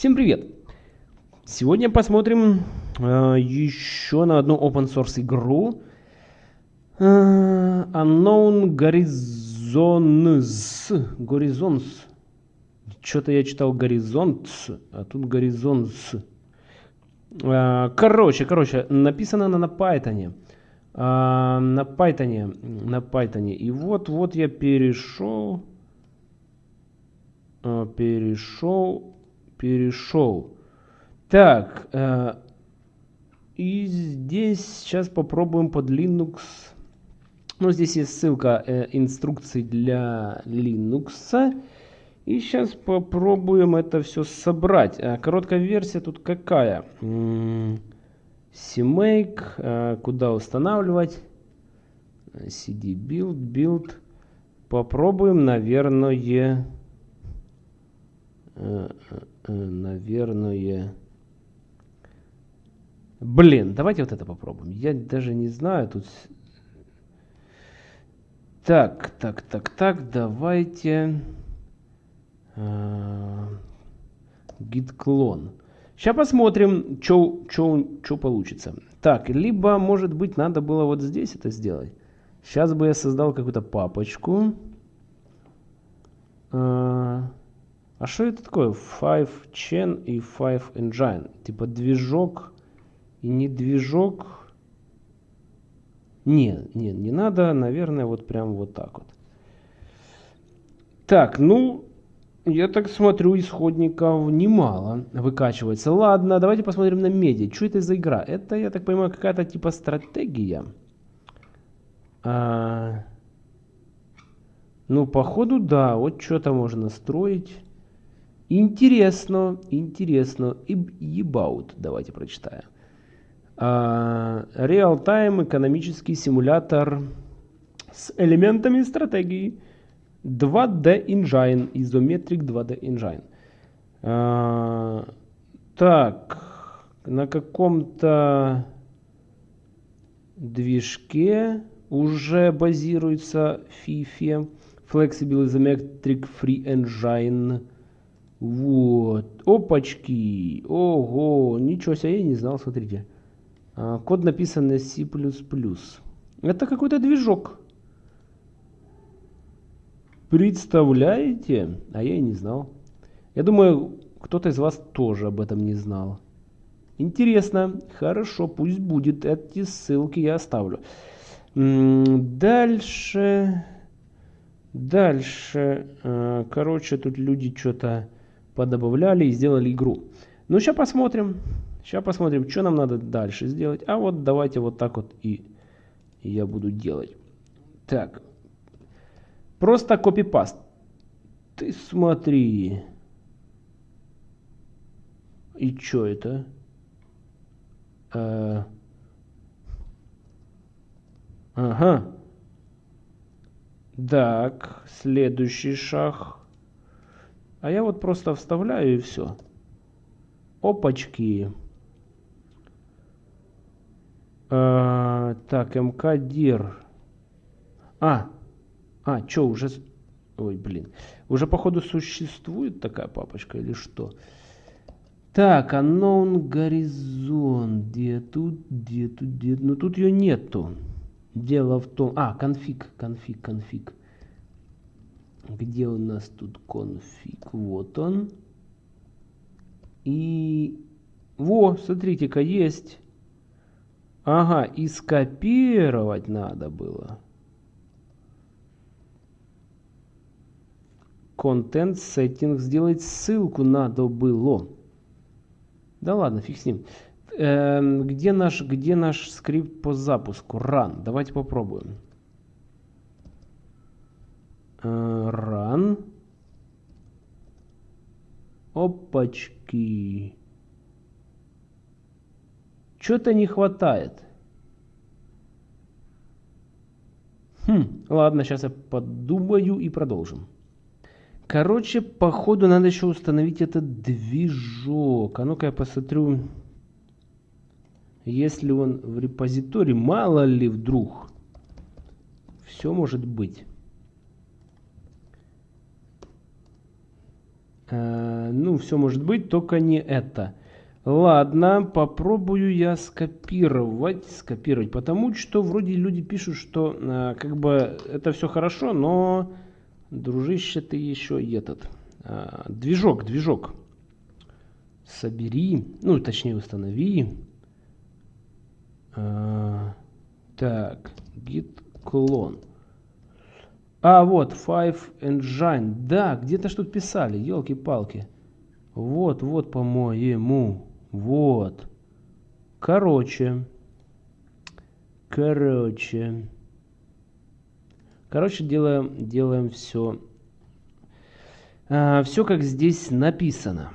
Всем привет! Сегодня посмотрим э, еще на одну open source игру э, Unknown Horizons. Horizons. Что-то я читал горизонт, а тут горизонт. Э, короче, короче, написано она на Python. Э, на Python. На Python. И вот, вот я перешел. Э, перешел перешел. Так, э, и здесь сейчас попробуем под Linux. Ну, здесь есть ссылка э, инструкций для Linux. И сейчас попробуем это все собрать. А, короткая версия тут какая? CMake, э, куда устанавливать? CD build, build. Попробуем, наверное... Э, э, Э, наверное... Блин, давайте вот это попробуем. Я даже не знаю, тут... Так, так, так, так, давайте... Git клон. Сейчас посмотрим, что получится. Так, либо, может быть, надо было вот здесь это сделать. Сейчас бы я создал какую-то папочку. А, а что это такое? Five Chain и Five Engine. Типа движок и не движок. Не, не, не надо, наверное, вот прям вот так вот. Так, ну, я так смотрю, исходников немало выкачивается. Ладно, давайте посмотрим на меди. Что это за игра? Это, я так понимаю, какая-то типа стратегия. А, ну, походу, да. Вот что-то можно строить. Интересно, интересно. И ебаут, давайте прочитаем. Реал-тайм экономический симулятор с элементами стратегии. 2D Engine, Isometric 2D Engine. А, так, на каком-то движке уже базируется FIFA Flexible Isometric Free Engine вот. Опачки. Ого. Ничего себе, я не знал, смотрите. А, код написан на C++. Это какой-то движок. Представляете? А я и не знал. Я думаю, кто-то из вас тоже об этом не знал. Интересно. Хорошо, пусть будет. Эти ссылки я оставлю. Дальше. Дальше. А, короче, тут люди что-то подобавляли и сделали игру. Ну, сейчас посмотрим. Сейчас посмотрим, что нам надо дальше сделать. А вот давайте вот так вот и, я буду делать. Так. Просто копипаст. Ты смотри. И что это? А... Ага. Так, следующий шаг. А я вот просто вставляю и все. Опачки. А, так, МК-дир. А, а, что, уже... Ой, блин. Уже, походу, существует такая папочка или что? Так, unknown горизонт. Где тут, где тут, где... Ну, тут ее нету. Дело в том... А, конфиг, конфиг, конфиг. Где у нас тут конфиг? Вот он. И... Во, смотрите-ка, есть. Ага, и скопировать надо было. Content settings сделать ссылку надо было. Да ладно, фиг с ним. Эм, где, наш, где наш скрипт по запуску? Run. Давайте попробуем. Run. Опачки. Что-то не хватает. Хм, ладно, сейчас я подумаю и продолжим. Короче, походу надо еще установить этот движок. А ну-ка я посмотрю, если он в репозитории. Мало ли вдруг. Все может быть. Э, ну, все может быть, только не это. Ладно, попробую я скопировать, скопировать, потому что вроде люди пишут, что э, как бы это все хорошо, но, дружище, ты еще этот, э, движок, движок, собери, ну, точнее, установи. Э, так, git clone. А, вот, Five Engine. Да, где-то что тут писали, елки-палки. Вот, вот, по-моему. Вот. Короче. Короче. Короче, делаем, делаем все. А, все как здесь написано.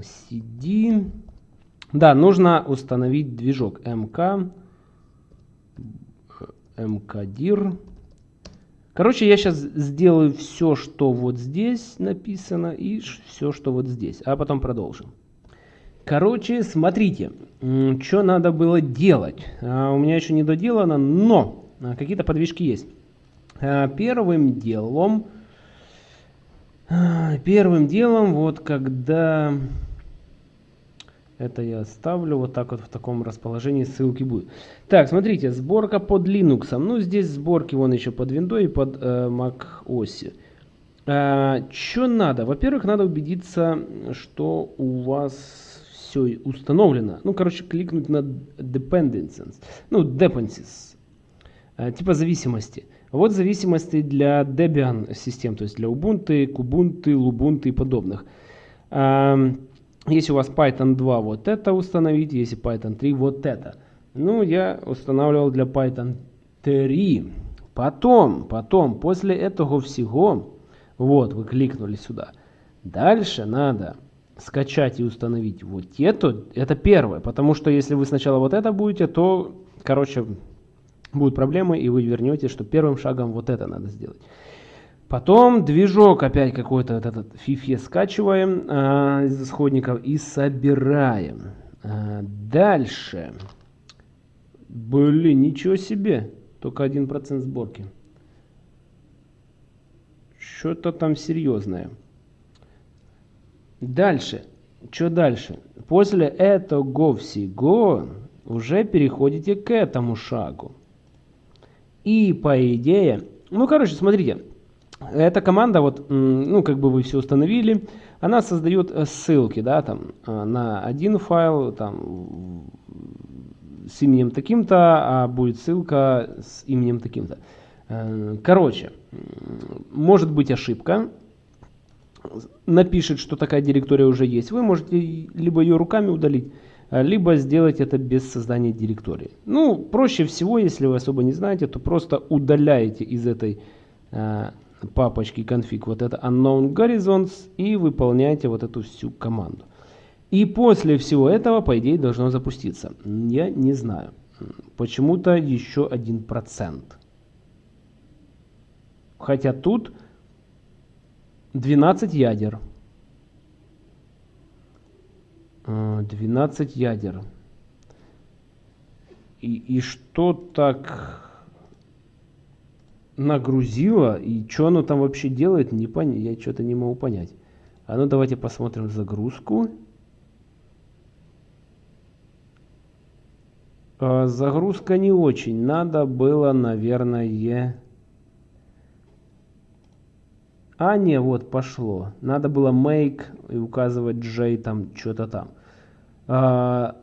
CD. Да, нужно установить движок MK. MKDIR. Короче, я сейчас сделаю все, что вот здесь написано, и все, что вот здесь. А потом продолжим. Короче, смотрите, что надо было делать. А, у меня еще не доделано, но а, какие-то подвижки есть. А, первым делом, первым делом, вот когда это я оставлю вот так вот в таком расположении ссылки будет. Так, смотрите, сборка под Linux. Ну, здесь сборки вон еще под Windows и под э, Mac OS. А, что надо? Во-первых, надо убедиться, что у вас все установлено. Ну, короче, кликнуть на dependencies. Ну, dependencies. А, типа зависимости. Вот зависимости для Debian систем, то есть для Ubuntu, Kubuntu, Lubuntu и подобных. А, если у вас Python 2, вот это установить, если Python 3, вот это. Ну, я устанавливал для Python 3. Потом, потом, после этого всего, вот, вы кликнули сюда. Дальше надо скачать и установить вот это. Это первое, потому что если вы сначала вот это будете, то, короче, будут проблемы, и вы вернете, что первым шагом вот это надо сделать. Потом движок опять какой-то вот этот фифе скачиваем э, из исходников и собираем. Э, дальше. Блин, ничего себе. Только 1% сборки. Что-то там серьезное. Дальше. Что дальше? После этого всего уже переходите к этому шагу. И по идее... Ну, короче, смотрите. Эта команда, вот, ну, как бы вы все установили, она создает э, ссылки, да, там, э, на один файл, там, с именем таким-то, а будет ссылка с именем таким-то. Э, короче, может быть ошибка, напишет, что такая директория уже есть. Вы можете либо ее руками удалить, либо сделать это без создания директории. Ну, проще всего, если вы особо не знаете, то просто удаляете из этой папочки конфиг вот это unknown horizons и выполняете вот эту всю команду. И после всего этого, по идее, должно запуститься. Я не знаю. Почему-то еще один процент. Хотя тут 12 ядер. 12 ядер. И, и что так нагрузило, и что оно там вообще делает, не пон... я что-то не могу понять. А ну давайте посмотрим загрузку. А, загрузка не очень. Надо было, наверное... А, не, вот, пошло. Надо было make и указывать J там, что-то там. А,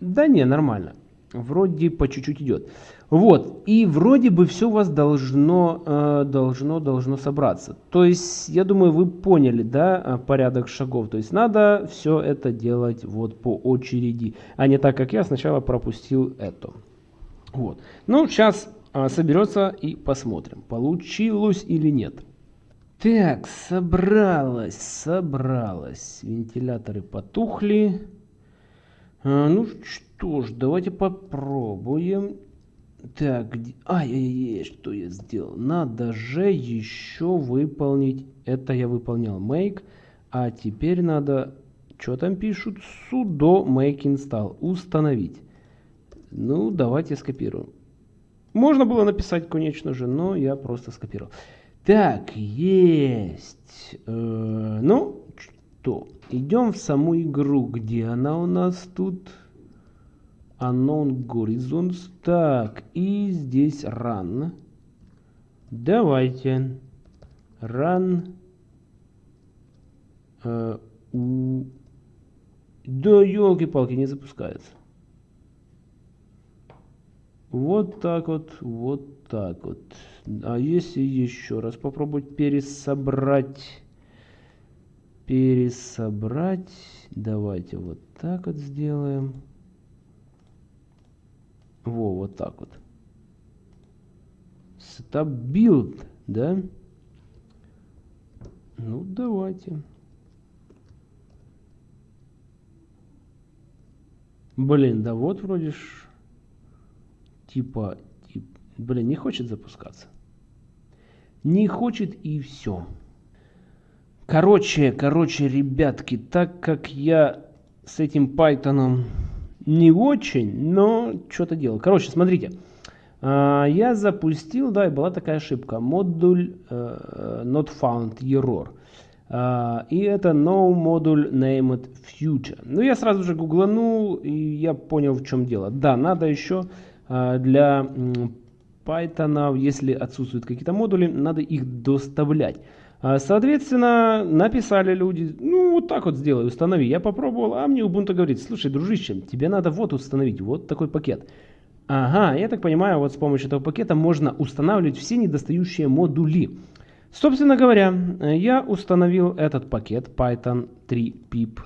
да не, нормально. Вроде по чуть-чуть идет. Вот, и вроде бы все у вас должно, э, должно, должно собраться. То есть, я думаю, вы поняли, да, э, порядок шагов. То есть, надо все это делать вот по очереди, а не так, как я сначала пропустил это. Вот. Ну, сейчас э, соберется и посмотрим, получилось или нет. Так, собралось, собралось. Вентиляторы потухли. Ну что ж, давайте попробуем. Так. Ай-яй-яй, что я сделал? Надо же еще выполнить. Это я выполнял make. А теперь надо... Что там пишут? sudo make install. Установить. Ну, давайте скопируем. Можно было написать, конечно же, но я просто скопировал. Так, есть. Э, ну, что? Идем в саму игру. Где она у нас тут? Unknown Horizons. Так, и здесь Run. Давайте. Run. Uh, у... Да, елки-палки, не запускается. Вот так вот, вот так вот. А если еще раз попробовать пересобрать, пересобрать, давайте вот так вот сделаем. Во, вот так вот. Setup build, да? Ну, давайте. Блин, да вот вроде ж типа, тип, блин, не хочет запускаться. Не хочет и все. Короче, короче, ребятки, так как я с этим Python не очень, но что-то делал. Короче, смотрите. А, я запустил, да, и была такая ошибка. Модуль uh, not found error. Uh, и это no модуль named future. Ну, я сразу же гугланул, и я понял, в чем дело. Да, надо еще а, для Python, если отсутствуют какие-то модули, надо их доставлять. А, соответственно, написали люди, ну вот так вот сделай, установи. Я попробовал, а мне Ubuntu говорит, слушай, дружище, тебе надо вот установить, вот такой пакет. Ага, я так понимаю, вот с помощью этого пакета можно устанавливать все недостающие модули. Собственно говоря, я установил этот пакет Python 3 pip.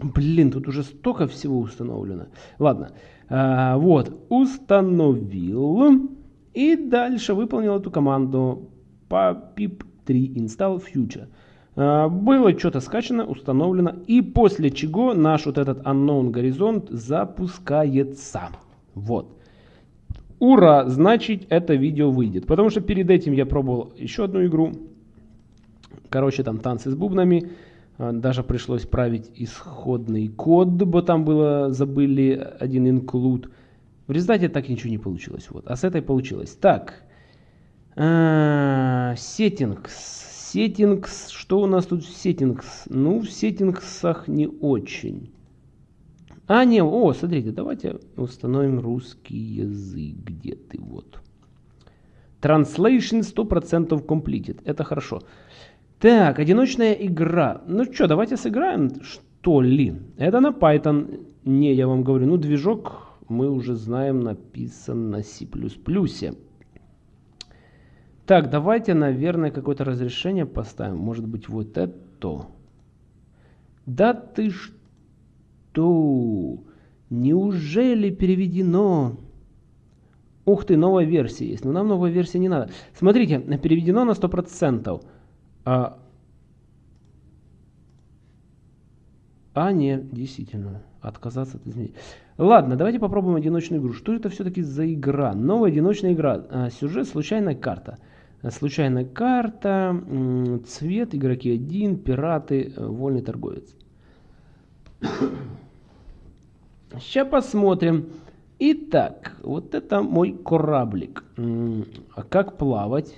Блин, тут уже столько всего установлено. Ладно, а, вот, установил. И дальше выполнил эту команду по pip3 install future. Было что-то скачано, установлено. И после чего наш вот этот unknown горизонт запускается. Вот. Ура! Значит, это видео выйдет. Потому что перед этим я пробовал еще одну игру. Короче, там танцы с бубнами. А, даже пришлось править исходный код, бо там было, забыли один include. В результате так ничего не получилось. Вот. А с этой получилось. Так. А, settings. Settings. Что у нас тут в settings? Ну, в сеттингсах не очень. А, не, о, смотрите, давайте установим русский язык. Где ты? Вот. Translation 100% completed. Это хорошо. Так, одиночная игра. Ну что, давайте сыграем, что ли? Это на Python. Не, я вам говорю, ну движок мы уже знаем написан на C++. Так, давайте, наверное, какое-то разрешение поставим. Может быть, вот это. Да ты что? Неужели переведено? Ух ты, новая версия есть. Но нам новая версия не надо. Смотрите, переведено на 100%. А, а не, действительно, отказаться от изменений. Ладно, давайте попробуем одиночную игру. Что это все-таки за игра? Новая одиночная игра. А, сюжет, случайная карта. Случайная карта, цвет, игроки один, пираты, э, вольный торговец. Сейчас посмотрим. Итак, вот это мой кораблик. А как плавать?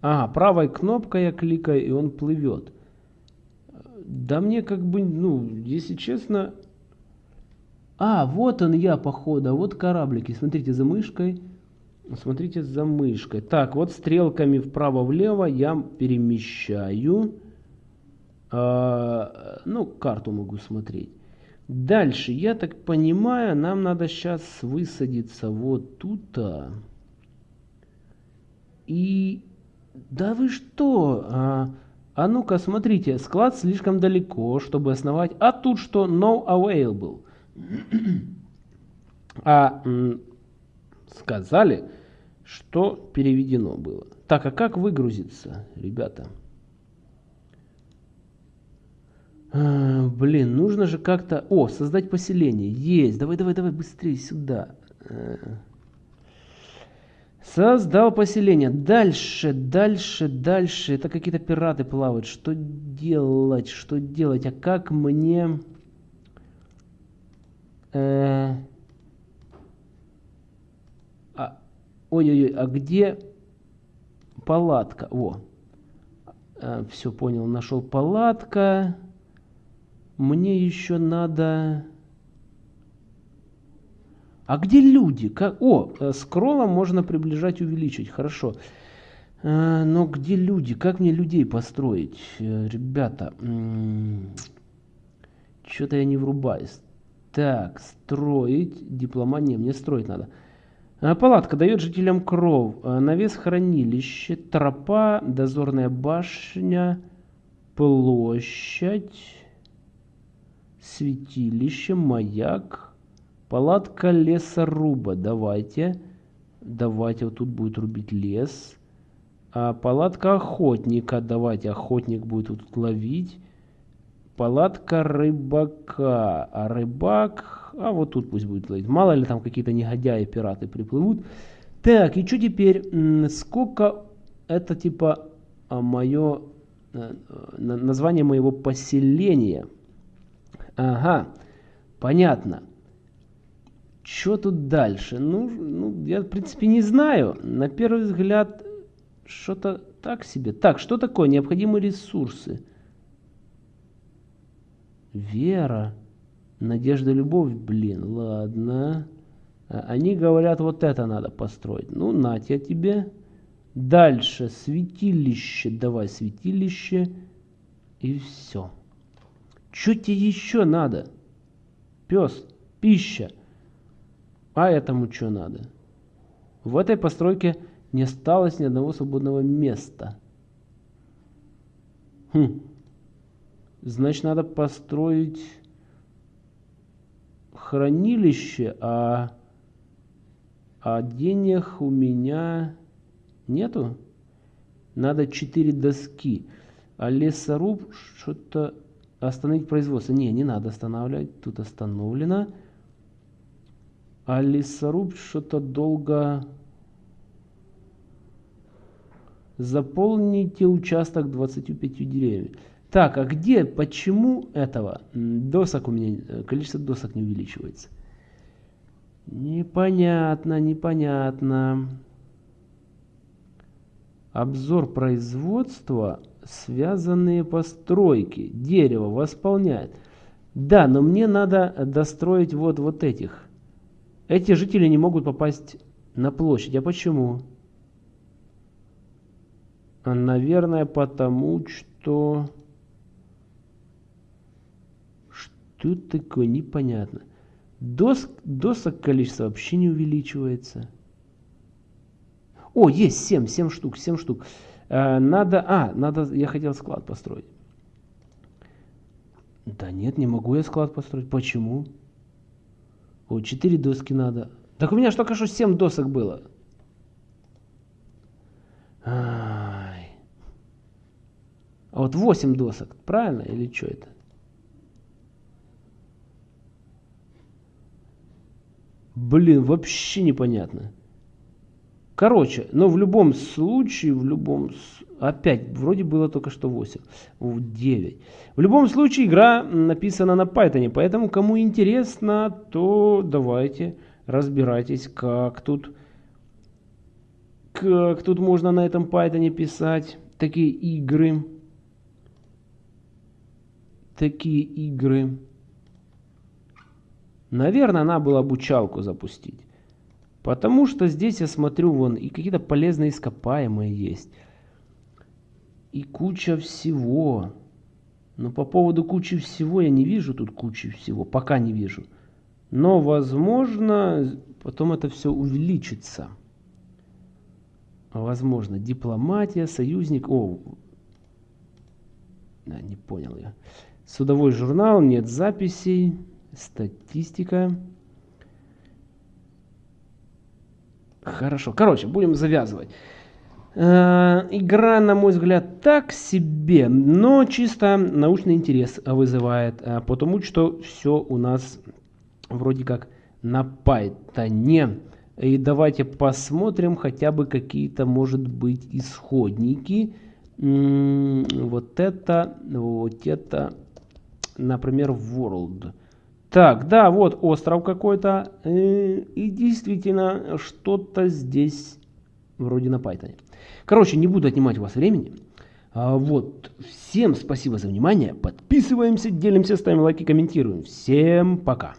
Ага, правой кнопкой я кликаю, и он плывет. Да мне как бы, ну, если честно... А, вот он я, походу, а вот кораблики. Смотрите, за мышкой. Смотрите, за мышкой. Так, вот стрелками вправо-влево я перемещаю. А, ну, карту могу смотреть. Дальше, я так понимаю, нам надо сейчас высадиться вот тут. -то. И да вы что? А, а ну-ка, смотрите, склад слишком далеко, чтобы основать. А тут что? No available. а сказали, что переведено было. Так, а как выгрузиться, ребята? А, блин, нужно же как-то... О, создать поселение. Есть. Давай, давай, давай, быстрее сюда. А. Создал поселение. Дальше, дальше, дальше. Это какие-то пираты плавают. Что делать? Что делать? А как мне... Э... Ой-ой-ой, а где палатка? Во. А, все понял, нашел палатка. Мне еще надо... А где люди? Как... О, э, скроллом можно приближать, увеличить. Хорошо. А, но где люди? Как мне людей построить? Э, ребята, что-то я не врубаюсь. Так, строить. Дипломания. Мне строить надо. А, палатка дает жителям кров. А, навес хранилище. Тропа. Дозорная башня. Площадь. Святилище. Маяк. Палатка лесоруба. Давайте. Давайте. Вот тут будет рубить лес. А, палатка охотника. Давайте. Охотник будет тут ловить. Палатка рыбака. А рыбак... А вот тут пусть будет ловить. Мало ли там какие-то негодяи, пираты приплывут. Так, и что теперь? Сколько это типа а, мое... Э, название моего поселения. Ага, понятно. Что тут дальше? Ну, ну, я, в принципе, не знаю. На первый взгляд, что-то так себе. Так, что такое? Необходимые ресурсы. Вера. Надежда, любовь. Блин, ладно. А, они говорят, вот это надо построить. Ну, нать я тебе. Дальше. Святилище. Давай святилище. И все. Что тебе еще надо? Пес. Пища. А этому что надо? В этой постройке не осталось ни одного свободного места. Хм. Значит, надо построить хранилище, а, а денег у меня нету. Надо 4 доски. А лесоруб что-то остановить производство. Не, не надо останавливать. Тут остановлено. А лесоруб что-то долго... Заполните участок 25 деревьев. Так, а где, почему этого? Досок у меня, э, количество досок не увеличивается. Непонятно, непонятно. Обзор производства, связанные постройки. Дерево восполняет. Да, но мне надо достроить вот, вот этих. Эти жители не могут попасть на площадь. А почему? Наверное, потому что... Что такое? Непонятно. Доск, досок количество вообще не увеличивается. О, есть 7, 7 штук, 7 штук. А, надо, а, надо, я хотел склад построить. Да нет, не могу я склад построить. Почему? О, 4 доски надо. Так у меня же только что 7 досок было. А вот 8 досок, правильно? Или что это? Блин, вообще непонятно. Короче, но в любом случае, в любом... Опять, вроде было только что 8. 9. В любом случае, игра написана на Python, поэтому кому интересно, то давайте разбирайтесь, как тут... Как тут можно на этом Python писать такие игры. Такие игры. Наверное, надо было обучалку запустить. Потому что здесь я смотрю, вон, и какие-то полезные ископаемые есть. И куча всего. Но по поводу кучи всего я не вижу тут кучи всего. Пока не вижу. Но, возможно, потом это все увеличится. Возможно, дипломатия, союзник. О, да, не понял я. Судовой журнал, нет записей, статистика. Хорошо. Короче, будем завязывать. Э, игра, на мой взгляд, так себе, но чисто научный интерес вызывает, э, потому что все у нас вроде как на Python. И давайте посмотрим хотя бы какие-то, может быть, исходники. Вот это, вот это, например, World. Так, да, вот остров какой-то. Э, и действительно, что-то здесь вроде на Python. Короче, не буду отнимать у вас времени. А, вот. Всем спасибо за внимание. Подписываемся, делимся, ставим лайки, комментируем. Всем пока.